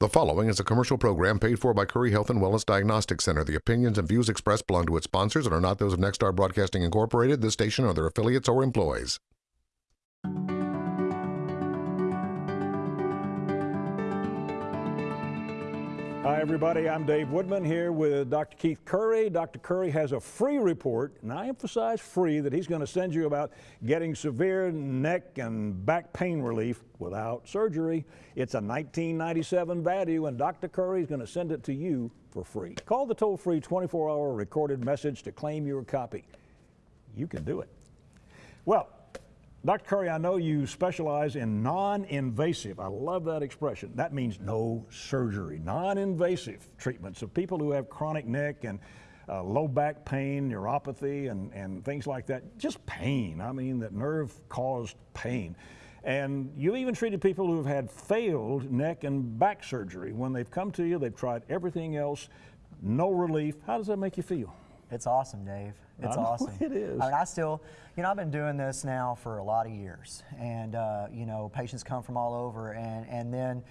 The following is a commercial program paid for by Curry Health and Wellness Diagnostic Center. The opinions and views expressed belong to its sponsors and are not those of Nexstar Broadcasting Incorporated, this station, or their affiliates or employees. Hi, everybody. I'm Dave Woodman here with Dr. Keith Curry. Dr. Curry has a free report, and I emphasize free, that he's going to send you about getting severe neck and back pain relief without surgery. It's a 1997 value, and Dr. Curry is going to send it to you for free. Call the toll free 24 hour recorded message to claim your copy. You can do it. Well, Dr. Curry, I know you specialize in non-invasive. I love that expression. That means no surgery, non-invasive treatments of people who have chronic neck and uh, low back pain, neuropathy, and, and things like that. Just pain. I mean, that nerve-caused pain. And you've even treated people who've had failed neck and back surgery. When they've come to you, they've tried everything else, no relief. How does that make you feel? It's awesome, Dave. It's I awesome. it is. I mean, I still, you know, I've been doing this now for a lot of years, and uh, you know, patients come from all over, and and then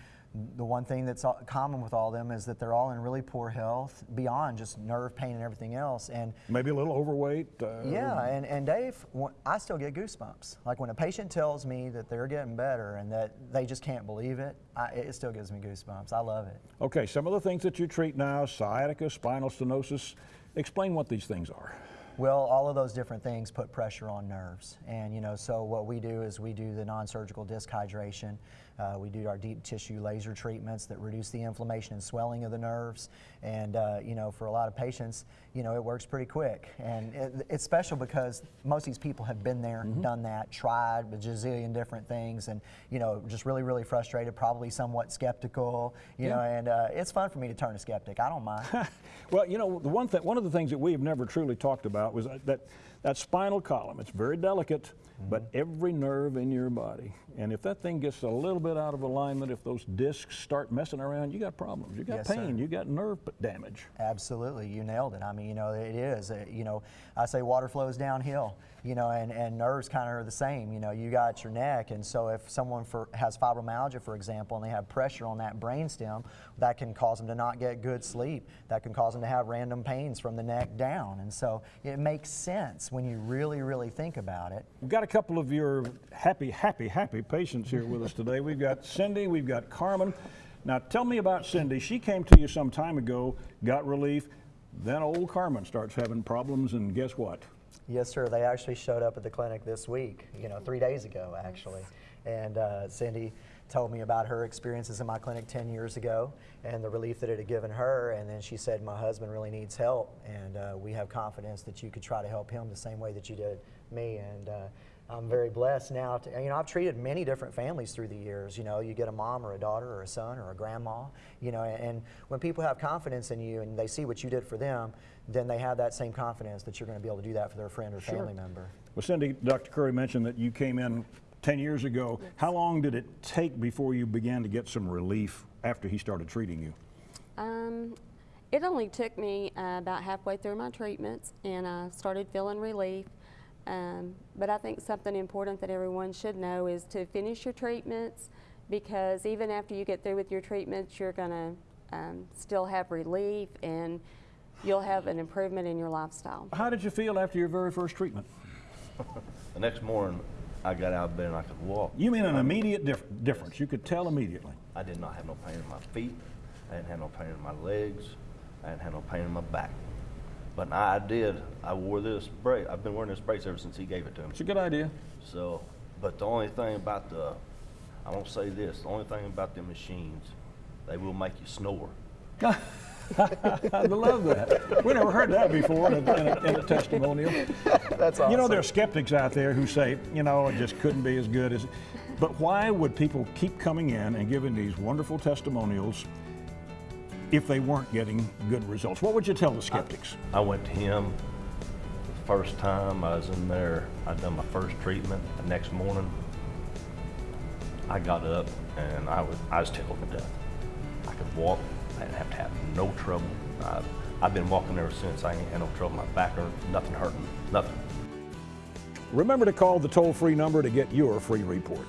the one thing that's common with all of them is that they're all in really poor health beyond just nerve pain and everything else, and Maybe a little overweight. Uh, yeah, and, and Dave, I still get goosebumps. Like when a patient tells me that they're getting better and that they just can't believe it, I, it still gives me goosebumps. I love it. Okay, some of the things that you treat now, sciatica, spinal stenosis. Explain what these things are. Well, all of those different things put pressure on nerves. And, you know, so what we do is we do the non-surgical disc hydration. Uh, we do our deep tissue laser treatments that reduce the inflammation and swelling of the nerves. And, uh, you know, for a lot of patients, you know, it works pretty quick. And it, it's special because most of these people have been there, done that, tried a gazillion different things, and, you know, just really, really frustrated, probably somewhat skeptical, you know, and uh, it's fun for me to turn a skeptic. I don't mind. Well, you know, the one thing, one of the things that we have never truly talked about was that, that, spinal column. It's very delicate, but every nerve in your body. And if that thing gets a little bit out of alignment, if those discs start messing around, you got problems. You got Yes, sir. pain. You got nerve damage. Absolutely, you nailed it. I mean, you know, it is. Uh, you know, I say water flows downhill. You know, and, and nerves kind of are the same. You know, you got your neck, and so if someone for, has fibromyalgia, for example, and they have pressure on that brainstem, that can cause them to not get good sleep. That can cause them to have random pains from the neck down. And so it makes sense when you really, really think about it. We've got a couple of your happy, happy, happy patients here with us today. We've got Cindy, we've got Carmen. Now, tell me about Cindy. She came to you some time ago, got relief. Then old Carmen starts having problems, and guess what? Yes, sir. They actually showed up at the clinic this week, you know, three days ago, actually. And uh, Cindy told me about her experiences in my clinic 10 years ago and the relief that it had given her. And then she said, My husband really needs help, and uh, we have confidence that you could try to help him the same way that you did me. And uh, I'm very blessed now. To, you know, I've treated many different families through the years. You know, you get a mom or a daughter or a son or a grandma. You know, and when people have confidence in you and they see what you did for them, then they have that same confidence that you're going to be able to do that for their friend or family member. Well, Cindy, Dr. Curry mentioned that you came in 10 years ago. How long did it take before you began to get some relief after he started treating you? Um, it only took me uh, about halfway through my treatments and I started feeling relief. Um, but I think something important that everyone should know is to finish your treatments because even after you get through with your treatments, you're going to um, still have relief and you'll have an improvement in your lifestyle. How did you feel after your very first treatment? The next morning, I got out of bed and I could walk. You mean an immediate dif- difference? You could tell immediately. I did not have no pain in my feet. I didn't have no pain in my legs. I didn't have no pain in my back. But I did. I wore this brace. I've been wearing this brace ever since he gave it to me. It's a good idea. So, but the only thing about the, I won't say this. The only thing about the machines, they will make you snore. I love that. We never heard that before in a, in a, in a testimonial. That's awesome. You know, there are skeptics out there who say, you know, it just couldn't be as good as. But why would people keep coming in and giving these wonderful testimonials if they weren't getting good results? What would you tell the skeptics? I went to him the first time I was in there. I'd done my first treatment. The next morning, I got up and I was I was tickled to death. I could walk. I have to have no trouble. I, I've been walking ever since. I ain't had no trouble. My back hurt. Nothing hurting. Nothing. Remember to call the toll free number to get your free report.